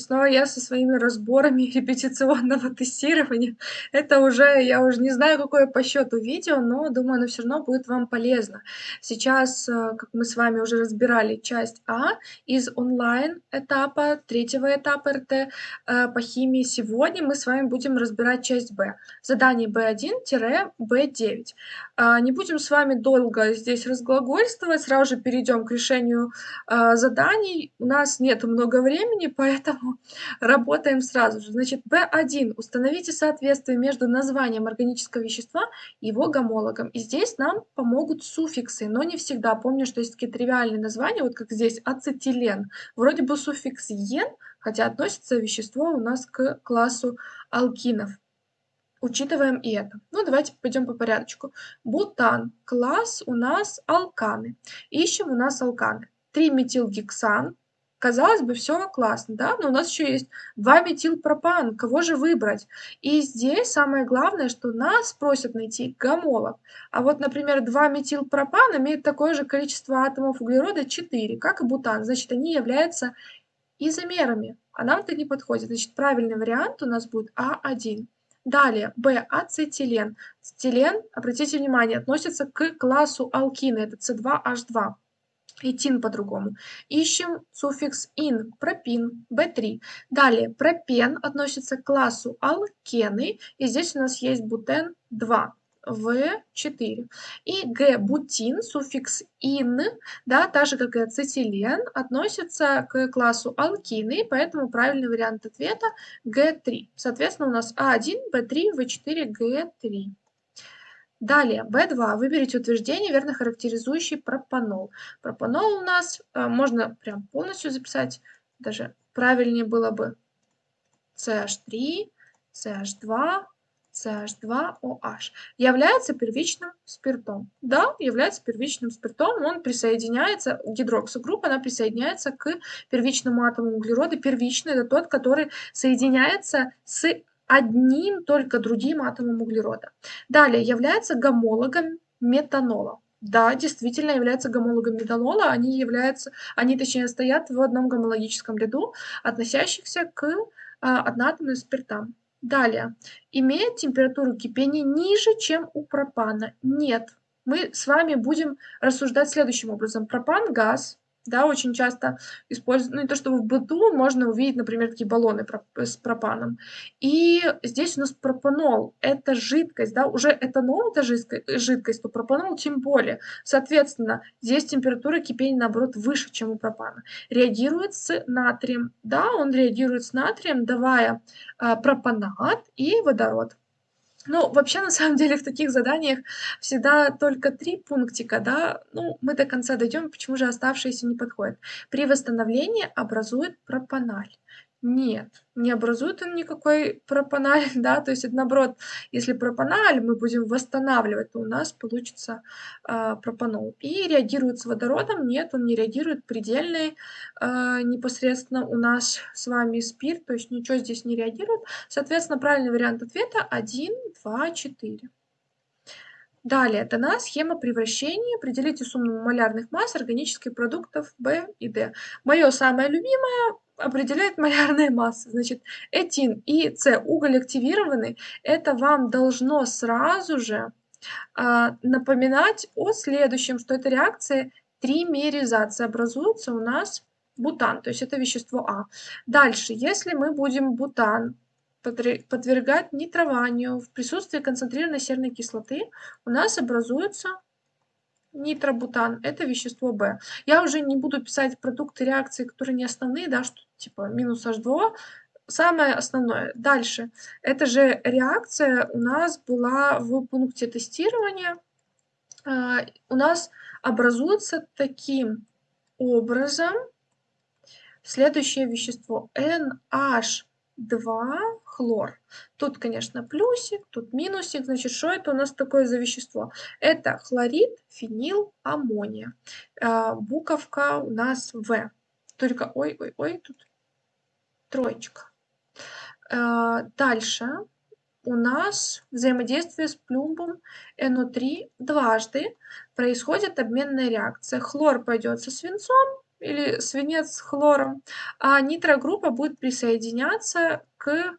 снова я со своими разборами репетиционного тестирования. Это уже, я уже не знаю, какое по счету видео, но думаю, оно все равно будет вам полезно. Сейчас, э, как мы с вами уже разбирали, часть А из онлайн этапа, третьего этапа РТ э, по химии. Сегодня мы с вами будем разбирать часть Б. Задание B1-B9. А, не будем с вами долго здесь разглагольствовать, сразу же перейдем к решению э, заданий. У нас нет много времени, поэтому работаем сразу же. Значит, B1. Установите соответствие между названием органического вещества и его гомологом. И здесь нам помогут суффиксы, но не всегда. Помню, что есть такие тривиальные названия, вот как здесь ацетилен. Вроде бы суффикс «ен», хотя относится вещество у нас к классу алкинов. Учитываем и это. Ну, давайте пойдем по порядочку. Бутан. Класс у нас алканы. Ищем у нас алканы. 3-метилгексан. Казалось бы, все классно, да? Но у нас еще есть 2-метилпропан. Кого же выбрать? И здесь самое главное, что нас просят найти гомолог. А вот, например, 2-метилпропан имеет такое же количество атомов углерода 4, как и бутан. Значит, они являются изомерами. А нам это не подходит. Значит, правильный вариант у нас будет А1. Далее, Б, ацетилен. Ацетилен, обратите внимание, относится к классу алкина, это С2H2. Этин по-другому. Ищем суффикс ин, пропин, B3. Далее, пропен относится к классу алкены, и здесь у нас есть бутен 2. В4. И Г бутин, суффикс ин, да, так же как и ацетилен, относится к классу алкины, поэтому правильный вариант ответа Г3. Соответственно, у нас А1, В3, В4, Г3. Далее, В2. Выберите утверждение, верно характеризующий пропанол. Пропанол у нас, э, можно прям полностью записать, даже правильнее было бы CH3, CH2, CH2OH является первичным спиртом. Да, является первичным спиртом, он присоединяется, гидроксогруппа, она присоединяется к первичному атому углерода. Первичный – это тот, который соединяется с одним только другим атомом углерода. Далее является гомологом метанола. Да, действительно является гомологом метанола. Они являются, они точнее стоят в одном гомологическом ряду, относящихся к а, одноатомным спиртам. Далее. Имеет температуру кипения ниже, чем у пропана? Нет. Мы с вами будем рассуждать следующим образом. Пропан – газ, да, очень часто используют, ну не то чтобы в быту можно увидеть, например, такие баллоны с пропаном. И здесь у нас пропанол, это жидкость, да, уже этанол это жидкость, то пропанол тем более. Соответственно, здесь температура кипения, наоборот, выше, чем у пропана. Реагирует с натрием, да, он реагирует с натрием, давая э, пропанат и водород. Ну, вообще, на самом деле, в таких заданиях всегда только три пунктика, да, ну, мы до конца дойдем, почему же оставшиеся не подходят. При восстановлении образует пропаналь. Нет, не образует он никакой пропаналь, да, то есть это наоборот, если пропаналь мы будем восстанавливать, то у нас получится э, пропанол. И реагирует с водородом, нет, он не реагирует, предельный э, непосредственно у нас с вами спирт, то есть ничего здесь не реагирует. Соответственно, правильный вариант ответа 1, 2, 4. Далее дана схема превращения. Определите сумму малярных масс органических продуктов В и Д. Мое самое любимое определяет малярные массы. Значит, этин и С уголь активированы. Это вам должно сразу же а, напоминать о следующем, что это реакция тримеризации. Образуется у нас бутан, то есть это вещество А. Дальше, если мы будем бутан подвергать нитрованию в присутствии концентрированной серной кислоты, у нас образуется нитробутан, это вещество В. Я уже не буду писать продукты реакции, которые не основные, да, что типа минус H2O, самое основное. Дальше. Эта же реакция у нас была в пункте тестирования. А, у нас образуется таким образом следующее вещество NH2 хлор. Тут, конечно, плюсик, тут минусик. Значит, что это у нас такое за вещество? Это хлорид, фенил, аммония. А, буковка у нас В. Только, ой-ой-ой, тут троечка. А, дальше у нас взаимодействие с плюмбом НО3 дважды происходит обменная реакция. Хлор пойдет со свинцом, или свинец с хлором, а нитрогруппа будет присоединяться к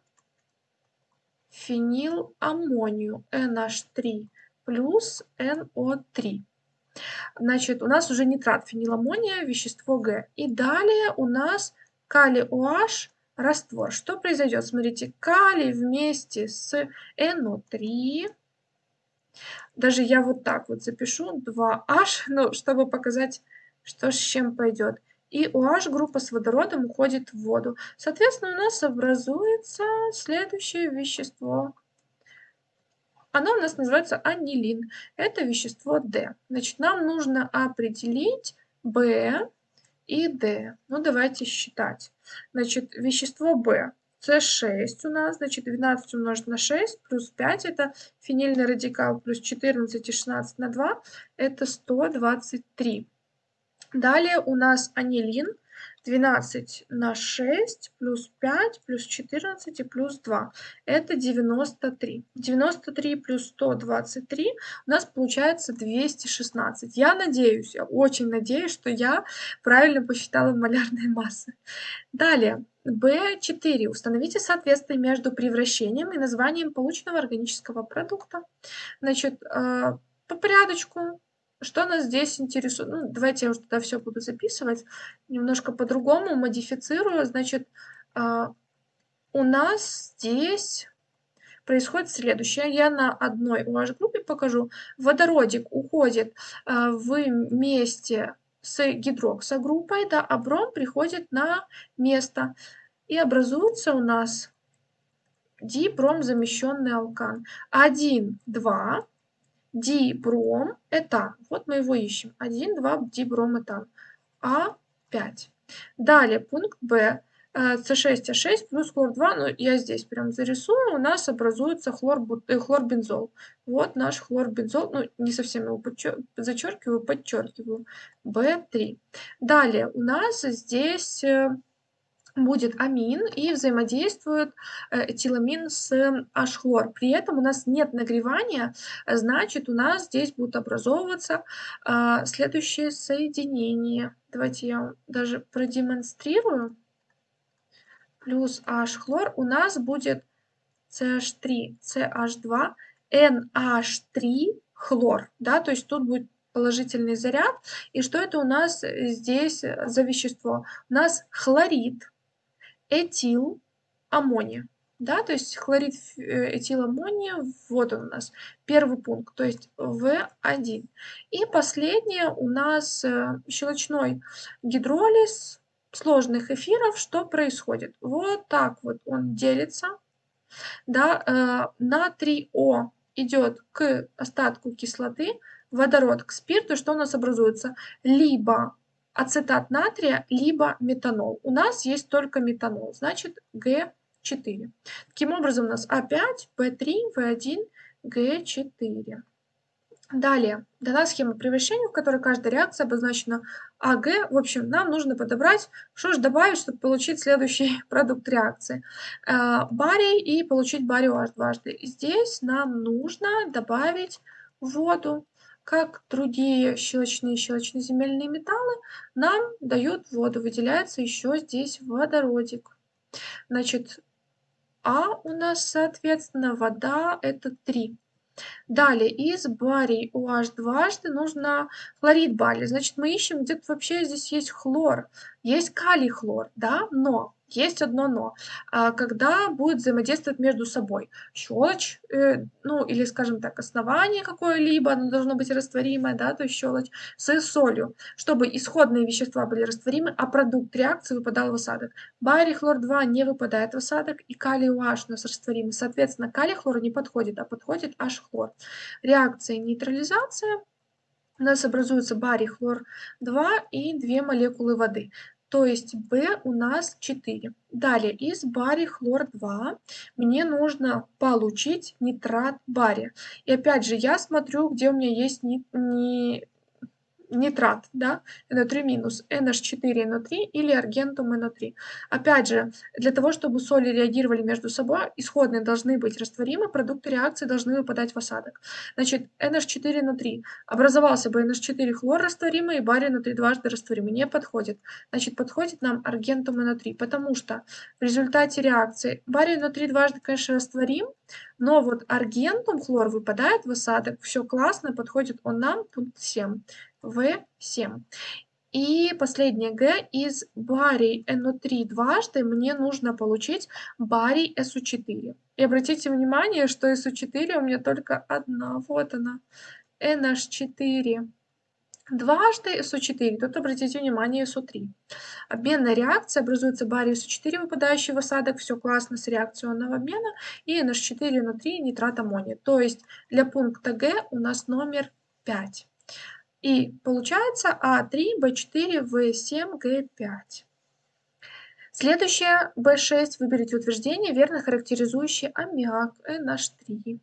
фениламмонию NH3 плюс NO3. Значит, у нас уже нитрат фениламония, вещество Г. И далее у нас калий OH раствор. Что произойдет? Смотрите, калий вместе с NO3. Даже я вот так вот запишу 2H, ну, чтобы показать, что с чем пойдет. И OH группа с водородом уходит в воду. Соответственно, у нас образуется следующее вещество. Оно у нас называется анилин. Это вещество D. Значит, нам нужно определить B и D. Ну, давайте считать. Значит, вещество B. С6 у нас, значит, 12 умножить на 6 плюс 5 это фенильный радикал плюс 14 и 16 на 2 это 123. Далее у нас анилин 12 на 6 плюс 5 плюс 14 и плюс 2. Это 93. 93 плюс 123 у нас получается 216. Я надеюсь, я очень надеюсь, что я правильно посчитала малярные массы. Далее, B4. Установите соответствие между превращением и названием полученного органического продукта. Значит, э, по порядочку что нас здесь интересует? Ну, давайте я уже туда все буду записывать. Немножко по-другому модифицирую. Значит, а, у нас здесь происходит следующее. Я на одной OH-группе покажу. Водородик уходит а, вместе с гидроксогруппой, да, а бром приходит на место. И образуется у нас дипром замещенный алкан. 1, 2, дибром этан. Вот мы его ищем. 1, 2, дибром этан. А5. Далее пункт Б. С6H6 плюс хлор-2, ну я здесь прям зарисую, у нас образуется хлор, э, хлорбензол. Вот наш хлорбензол, ну не совсем его зачеркиваю, подчеркиваю. B3. Далее у нас здесь э, будет амин и взаимодействует э, этиламин с H-хлор. При этом у нас нет нагревания, значит у нас здесь будут образовываться а, следующие соединения. Давайте я даже продемонстрирую. Плюс H-хлор у нас будет CH3, CH2, NH3 хлор. Да, то есть тут будет положительный заряд. И что это у нас здесь за вещество? У нас хлорид этил аммония. Да, то есть хлорид э, этиламония, вот он у нас, первый пункт, то есть В1. И последнее у нас э, щелочной гидролиз сложных эфиров. Что происходит? Вот так вот он делится. Да, э, натрий О идет к остатку кислоты, водород к спирту, что у нас образуется? Либо ацетат натрия, либо метанол. У нас есть только метанол, значит Г4. Таким образом у нас А5, В3, В1, Г4. Далее дана схема превращения, в которой каждая реакция обозначена АГ. В общем, нам нужно подобрать, что же добавить, чтобы получить следующий продукт реакции. Э, барий и получить барий OH дважды. Здесь нам нужно добавить воду как другие щелочные и щелочноземельные металлы, нам дают воду. Выделяется еще здесь водородик. Значит, А у нас, соответственно, вода это 3. Далее, из барий OH дважды нужно хлорид бария. Значит, мы ищем, где-то вообще здесь есть хлор. Есть калий хлор, да, но есть одно но. А, когда будет взаимодействовать между собой щелочь, э, ну или, скажем так, основание какое-либо, оно должно быть растворимое, да, то есть щелочь, с солью, чтобы исходные вещества были растворимы, а продукт реакции выпадал в осадок. Барий хлор-2 не выпадает в осадок, и калий OH у нас растворимый. Соответственно, калий хлор не подходит, а подходит H-хлор. Реакция нейтрализация у нас образуется барий хлор-2 и две молекулы воды то есть B у нас 4. Далее, из барий хлор-2 мне нужно получить нитрат бария. И опять же, я смотрю, где у меня есть не, не, нитрат, да, NO3 минус, NH4 NO3 или аргентум NO3. Опять же, для того, чтобы соли реагировали между собой, исходные должны быть растворимы, продукты реакции должны выпадать в осадок. Значит, NH4 NO3. Образовался бы NH4 хлор растворимый и барий NO3 дважды растворимый. Не подходит. Значит, подходит нам аргентум NO3, потому что в результате реакции барий NO3 дважды, конечно, растворим, но вот аргентум хлор выпадает в осадок. Все классно, подходит он нам, пункт 7. В7. И последнее Г из барий NO3 дважды мне нужно получить барий SO4. И обратите внимание, что SO4 у меня только одна. Вот она. NH4 дважды SO4. Тут обратите внимание SO3. Обменная реакция. Образуется барий SO4, выпадающий в осадок. Все классно с реакционного обмена. И NH4 NO3 нитрат аммония. То есть для пункта Г у нас номер 5. И получается А3, Б4, В7, Г5. Следующее B6. Выберите утверждение, верно характеризующее аммиак NH3.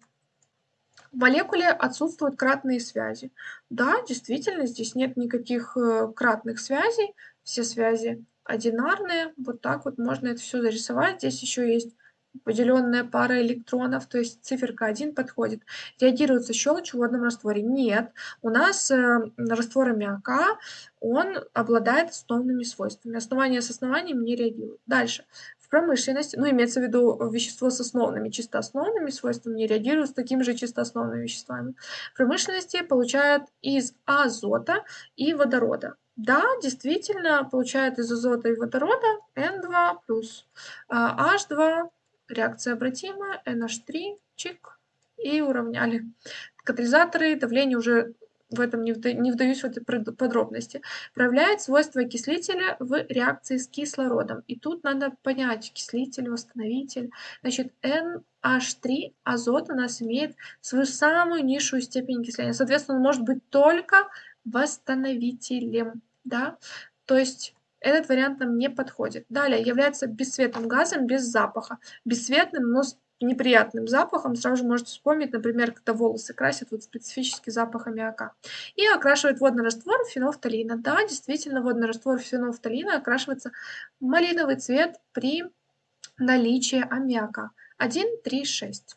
В молекуле отсутствуют кратные связи. Да, действительно, здесь нет никаких э, кратных связей. Все связи одинарные. Вот так вот можно это все зарисовать. Здесь еще есть поделенная пара электронов, то есть циферка 1 подходит. Реагируется щелочь в водном растворе? Нет. У нас э, раствор аммиака, он обладает основными свойствами. Основания с основанием не реагируют. Дальше. В промышленности, ну имеется в виду вещество с основными, чисто основными свойствами, не реагируют с такими же чисто основными веществами. В промышленности получают из азота и водорода. Да, действительно, получают из азота и водорода N2+, H2 Реакция обратимая, NH3, чик, и уравняли. Катализаторы, давление уже в этом не, вда не вдаюсь в эти подробности, проявляет свойства окислителя в реакции с кислородом. И тут надо понять, окислитель, восстановитель. Значит, NH3, азот у нас имеет свою самую низшую степень окисления. Соответственно, он может быть только восстановителем. Да? То есть этот вариант нам не подходит. Далее, является бесцветным газом без запаха. Бесцветным, но с неприятным запахом. Сразу же можете вспомнить, например, когда волосы красят, вот специфический запах аммиака. И окрашивает водный раствор фенофталина. Да, действительно, водный раствор фенофталина окрашивается в малиновый цвет при наличии аммиака. 1, 3, 6.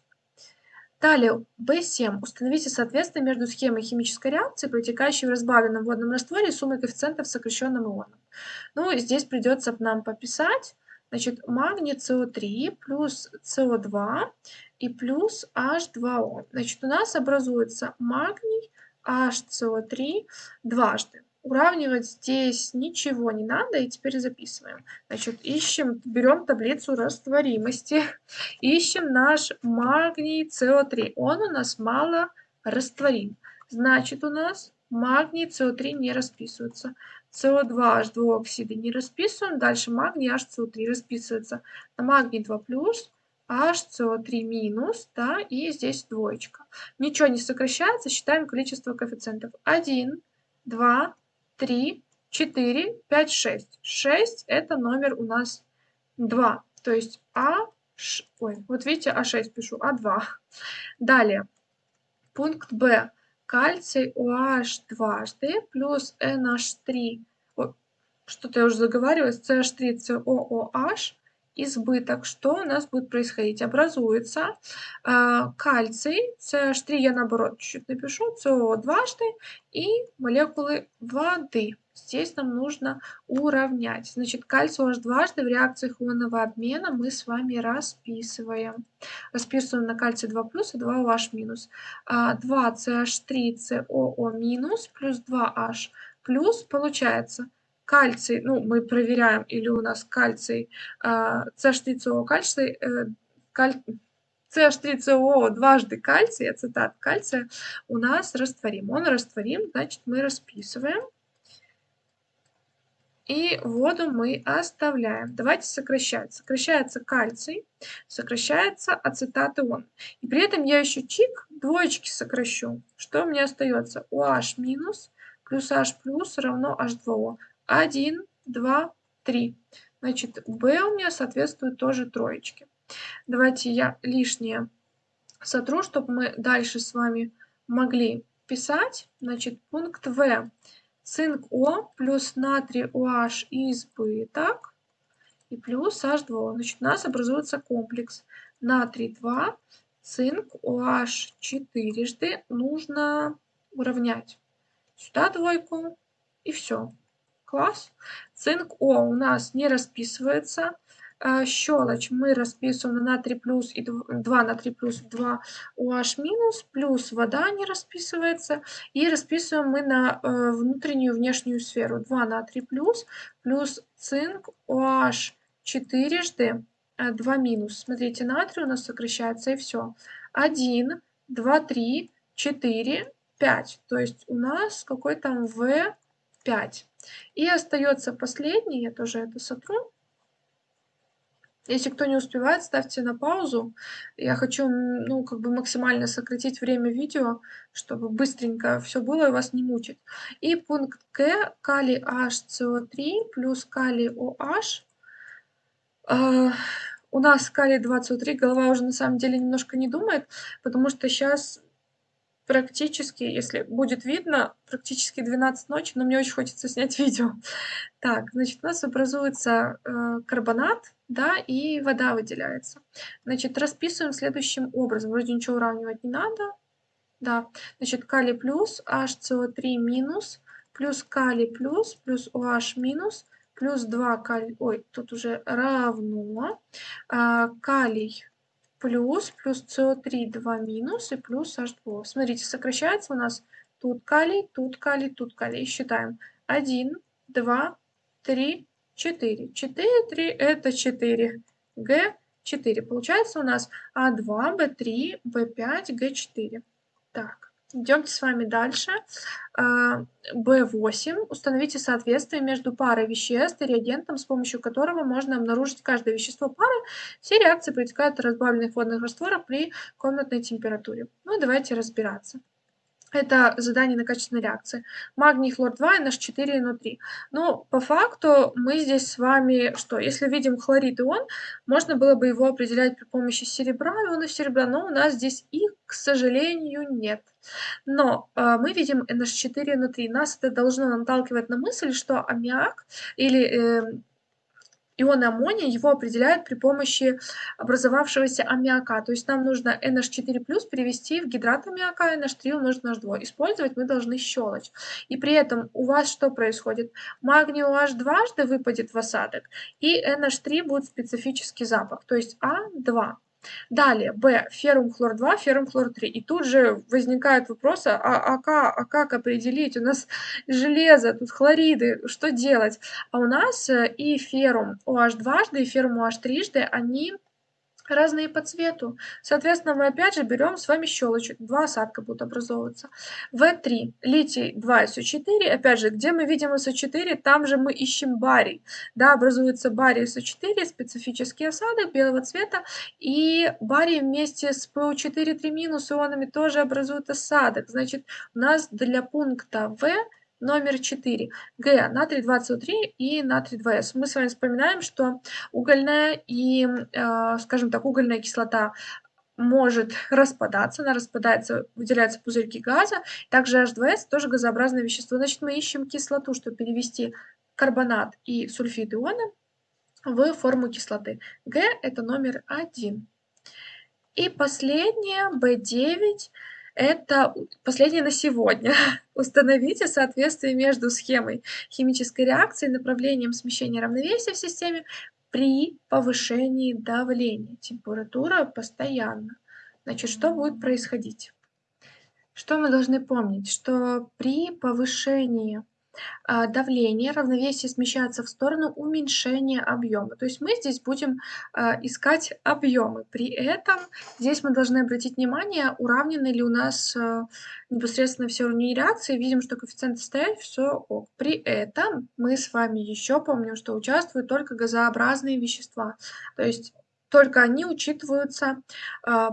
Далее, B7. Установите соответствие между схемой химической реакции, протекающей в разбавленном водном растворе, и суммой коэффициентов сокращенным ионом. Ну, здесь придется нам пописать. Значит, магний СО3 плюс СО2 и плюс H2O. Значит, у нас образуется магний HCO3 дважды. Уравнивать здесь ничего не надо, и теперь записываем. Значит, ищем, берем таблицу растворимости, ищем наш магний СО3. Он у нас мало растворим. Значит, у нас магний СО3 не расписывается. СО2, H2 оксиды не расписываем. Дальше магний HCO3 расписывается на магний 2+, HCO3 минус, да, и здесь двоечка. Ничего не сокращается, считаем количество коэффициентов. 1, 2, 3, 4, 5, 6. 6 это номер у нас 2. То есть А, ш, ой, вот видите, А6 пишу, А2. Далее, пункт Б. Кальций OH дважды плюс NH3, что-то я уже заговариваюсь, CH3, COOH избыток, что у нас будет происходить? Образуется э, кальций, CH3 я наоборот чуть-чуть напишу, CO дважды и молекулы воды. Здесь нам нужно уравнять. Значит, кальций OH дважды в реакциях ионного обмена мы с вами расписываем. Расписываем на кальций 2 плюс и 2 OH минус. 2 CH3 COO минус плюс 2H плюс получается кальций, ну, мы проверяем, или у нас кальций, CH3CO кальций, э, каль... CH3CO дважды кальций, ацетат кальция у нас растворим. Он растворим, значит, мы расписываем. И воду мы оставляем. Давайте сокращать. Сокращается кальций, сокращается ацетат ион. И при этом я еще чик, двоечки сокращу. Что меня остается? OH минус плюс H плюс равно H2O. 1, 2, 3. Значит, B у меня соответствует тоже троечке. Давайте я лишнее сотру, чтобы мы дальше с вами могли писать. Значит, пункт В. цинк О плюс натрий OH избыток и плюс H2O. Значит, у нас образуется комплекс натрий 2, цинк OH четырежды нужно уравнять. Сюда двойку и все. Класс. Цинк О у нас не расписывается. А, щелочь мы расписываем на натрий плюс и 2 натрий плюс 2 OH минус, плюс вода не расписывается. И расписываем мы на э, внутреннюю внешнюю сферу. 2 натрий плюс, плюс цинк OH четырежды 2 минус. Смотрите, натрий у нас сокращается и все. 1, 2, 3, 4, 5. То есть у нас какой там В5. И остается последний, я тоже это сотру. Если кто не успевает, ставьте на паузу. Я хочу, ну, как бы максимально сократить время видео, чтобы быстренько все было и вас не мучить. И пункт К, калий HCO3 плюс калий OH. Э, у нас калий 23, голова уже на самом деле немножко не думает, потому что сейчас практически, если будет видно, практически 12 ночи, но мне очень хочется снять видео. Так, значит, у нас образуется э, карбонат, да, и вода выделяется. Значит, расписываем следующим образом. Вроде ничего уравнивать не надо. Да, значит, калий плюс, HCO3 минус, плюс калий плюс, плюс OH минус, плюс 2 калий, ой, тут уже равно, а, калий плюс, плюс СО3 2 минус и плюс H2. Смотрите, сокращается у нас тут калий, тут калий, тут калий. Считаем. 1, 2, 3, 4. 4, 3 это 4. Г 4. Получается у нас А2, Б3, Б5, Г4. Так. Идемте с вами дальше. B8. А, Установите соответствие между парой веществ и реагентом, с помощью которого можно обнаружить каждое вещество пары. Все реакции протекают от разбавленных водных растворов при комнатной температуре. Ну, давайте разбираться. Это задание на качественной реакции. Магний, хлор-2, NH4, NO3. Но по факту мы здесь с вами что? Если видим хлорид ион, можно было бы его определять при помощи серебра, ионов серебра, но у нас здесь их, к сожалению, нет. Но э, мы видим NH4, NO3. Нас это должно наталкивать на мысль, что аммиак или э, Ион аммония его определяют при помощи образовавшегося аммиака. То есть нам нужно NH4 перевести в гидрат аммиака, NH3 умножить на H2. Использовать мы должны щелочь. И при этом у вас что происходит? Магний OH дважды выпадет в осадок, и NH3 будет специфический запах, то есть А2. Далее, Б, феррум хлор 2, феррум хлор 3. И тут же возникает вопрос, а, а, как, а как определить? У нас железо, тут хлориды, что делать? А у нас э, и феррум OH дважды, и феррум OH трижды, они разные по цвету. Соответственно, мы опять же берем с вами щелочек. Два осадка будут образовываться. В3, литий 2 СО4. Опять же, где мы видим СО4, там же мы ищем барий. Да, образуется барий СО4, специфический осадок белого цвета. И барий вместе с ПО4 3 минус ионами тоже образует осадок. Значит, у нас для пункта В номер 4. Г. Натрий 2СО3 и натрий 2С. Мы с вами вспоминаем, что угольная и, э, скажем так, угольная кислота может распадаться, она распадается, выделяются пузырьки газа. Также H2S тоже газообразное вещество. Значит, мы ищем кислоту, чтобы перевести карбонат и сульфид иона в форму кислоты. Г – это номер 1. И последнее, B9 это последнее на сегодня. Установите соответствие между схемой химической реакции и направлением смещения равновесия в системе при повышении давления. Температура постоянно. Значит, что будет происходить? Что мы должны помнить? Что при повышении давление, равновесие смещается в сторону уменьшения объема. То есть мы здесь будем а, искать объемы. При этом здесь мы должны обратить внимание, уравнены ли у нас а, непосредственно все уровни реакции. Видим, что коэффициенты стоят, все ок. При этом мы с вами еще помним, что участвуют только газообразные вещества. То есть только они учитываются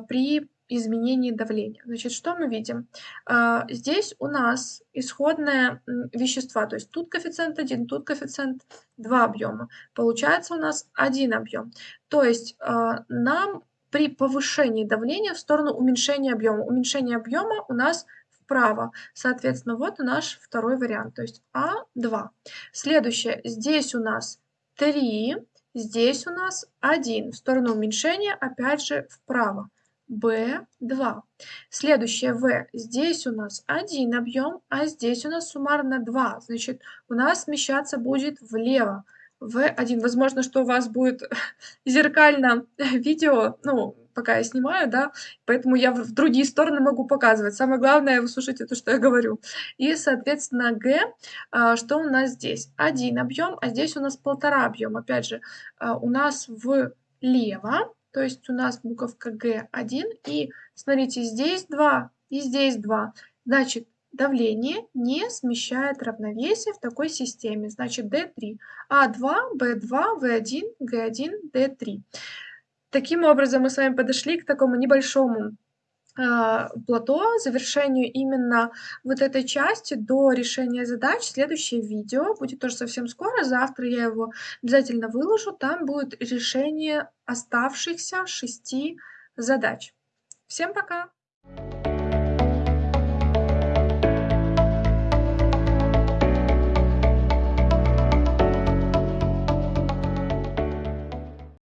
при изменении давления. Значит, что мы видим? А, здесь у нас исходное вещества, то есть тут коэффициент 1, тут коэффициент 2 объема. Получается у нас один объем. То есть а, нам при повышении давления в сторону уменьшения объема. Уменьшение объема у нас вправо. Соответственно, вот наш второй вариант, то есть А2. Следующее. Здесь у нас 3, здесь у нас 1. В сторону уменьшения опять же вправо. B2. Следующее В. Здесь у нас один объем, а здесь у нас суммарно 2. Значит, у нас смещаться будет влево. В1. Возможно, что у вас будет зеркально видео, ну, пока я снимаю, да, поэтому я в другие стороны могу показывать. Самое главное, вы слушайте то, что я говорю. И, соответственно, Г, а, что у нас здесь? Один объем, а здесь у нас полтора объем. Опять же, а, у нас влево, то есть у нас буковка Г1, и смотрите, здесь 2 и здесь 2. Значит, давление не смещает равновесие в такой системе. Значит, D3. А2, B2, В1, Г1, D3. Таким образом, мы с вами подошли к такому небольшому плато, завершению именно вот этой части до решения задач. Следующее видео будет тоже совсем скоро, завтра я его обязательно выложу. Там будет решение оставшихся шести задач. Всем пока!